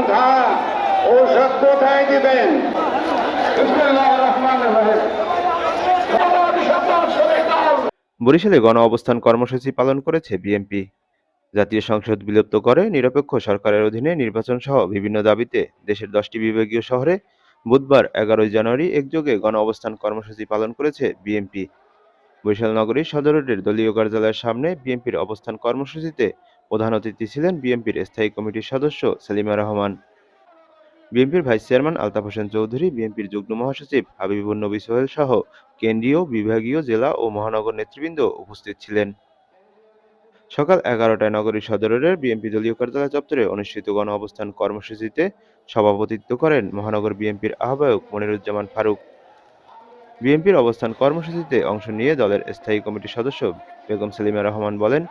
পন্থা ঔষধ কোথায় দিবেন? বরিশালে গণ অবস্থান কর্মসূচি পালন করেছে বিএনপি। জাতীয় সংসদ বিলুপ্ত করে নিরপেক্ষ সরকারের অধীনে নির্বাচন সহ বিভিন্ন দাবিতে দেশের দশটি বিভাগীয় শহরে বুধবার এগারোই জানুয়ারি একযোগে গণ অবস্থান কর্মসূচি পালন করেছে বিএনপি। বরিশাল নগরীর সদর রোডের দলীয় কার্যালয়ের সামনে বিএনপির অবস্থান কর্মসূচিতে প্রধান অতিথি ছিলেন বিএনপির স্থায়ী কমিটির সদস্য সেলিমা রহমান। বিএনপির ভাইস চেয়ারম্যান আলতাফ হোসেন চৌধুরী, বিএনপির যুগ্ম মহাসচিব হাবিবুর নবী সোহেল সহ কেন্দ্রীয়, বিভাগীয় জেলা ও মহানগর নেতৃবৃন্দ উপস্থিত ছিলেন। সকাল এগারোটায় নগরীর সদরের বিএনপি দলীয় কার্যালয় চত্বরে অনুষ্ঠিত গণ অবস্থান কর্মসূচিতে সভাপতিত্ব করেন মহানগর বিএনপির আহ্বায়ক মনিরুজ্জামান ফারুক। বিএনপির অবস্থান কর্মসূচিতে অংশ নিয়ে দলের স্থায়ী কমিটির সদস্য বেগম সেলিমা রহমান বলেন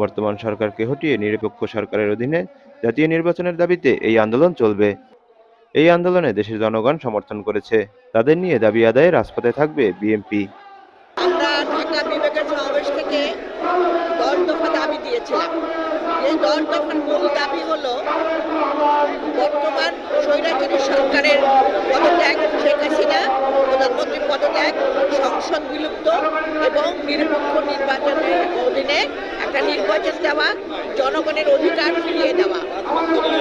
বর্তমান সরকারকে হটিয়ে নিরপেক্ষ সরকারের অধীনে জাতীয় নির্বাচনের দাবিতে এই আন্দোলন চলবে। এই আন্দোলনে দেশের জনগণ সমর্থন করেছে। তাদের নিয়ে দাবি আদায়ে রাজপথে থাকবে হাসিনা প্রধানমন্ত্রী পদত্যাগ, সংসদ বিলুপ্ত এবং নিরপেক্ষ নির্বাচনের অধীনে একটা নির্বাচন দেওয়া, জনগণের অধিকার ফিরিয়ে দেওয়া।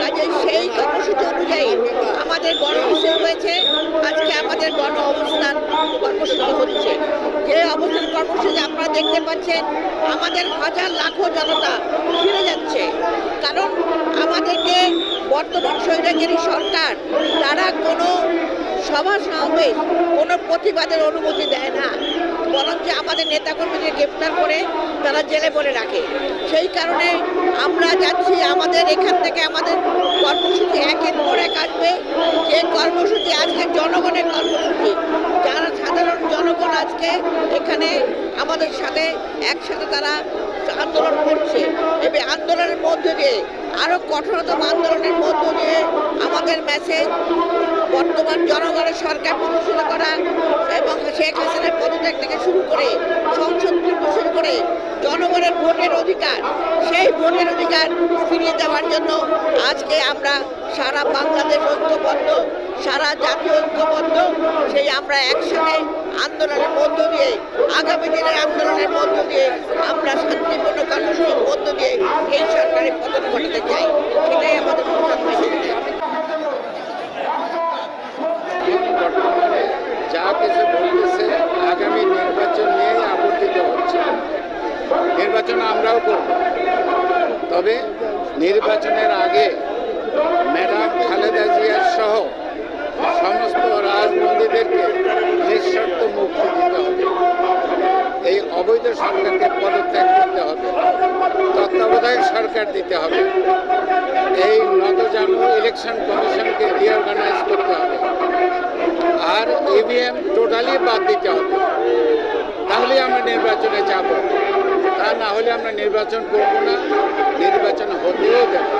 কাজে সেই কর্মসূচি অনুযায়ী আমাদের গণমিছিল হয়েছে। আজকে আমাদের গণ অবস্থান কর্মসূচি হচ্ছে। যে অবস্থান কর্মসূচি আপনারা দেখতে পাচ্ছেন, আমাদের হাজার লাখো জনতা ফিরে যাচ্ছে। কারণ আমাদেরকে বর্তমান স্বৈরাচারী সরকার, তারা কোনো সভা সমাবেশ কোনো প্রতিবাদের অনুমতি দেয় না। আমাদের নেতাকর্মীদের গ্রেপ্তার করে তারা জেলে বলে রাখে। সেই কারণে আমরা যাচ্ছি আমাদের এখান থেকে আমাদের কর্মসূচি একের পর এক আসবে। যে কর্মসূচি আজকে জনগণের কর্মসূচি, যারা সাধারণ জনগণ আজকে এখানে আমাদের সাথে একসাথে তারা আন্দোলন করছে। এবং আন্দোলনের মধ্য দিয়ে আরও কঠোরতম আন্দোলনের মধ্য দিয়ে আমাদের মেসেজ বর্তমান জনগণের সরকার প্রতিষ্ঠিত করা এবং শেখ হাসিনার পদত্যাগ থেকে শুরু করে সংসদ শুরু করে জনগণের ভোটের অধিকার, সেই ভোটের অধিকার ফিরিয়ে দেওয়ার জন্য আজকে আমরা সারা বাংলাদেশ ঐক্যবদ্ধ, সারা জাতীয় ঐক্যবদ্ধ। সেই আমরা একসঙ্গে আন্দোলনের মধ্য দিয়ে, আগামী দিনের আন্দোলনের মধ্য দিয়ে আমরা শান্তিপূর্ণ কর্মসূচির মধ্য দিয়ে এই সরকারের পতন ঘটাতে চাই সেটাই আমাদের প্রধান মেসেজ বর্তমানে যা কিছু বলতেছে, আগামী নির্বাচন নিয়ে আবর্তিত হচ্ছে। নির্বাচন আমরাও করব। তবে নির্বাচনের আগে ম্যাডাম খালেদা জিয়ার সহ সমস্ত রাজবন্দীদেরকে নিঃশর্ত মুক্তি দিতে হবে। এই অবৈধ সরকারকে পদত্যাগ করতে হবে। তত্ত্বাবধায়ক সরকার দিতে হবে। এই নতজানু ইলেকশন কমিশনকে রিঅর্গানাইজ করতে হবে। আর ইভিএম টোটালি বাদ দিতে হবে। তাহলে আমরা নির্বাচনে যাব। তা না হলে আমরা নির্বাচন করব না, নির্বাচন হতেও দেব।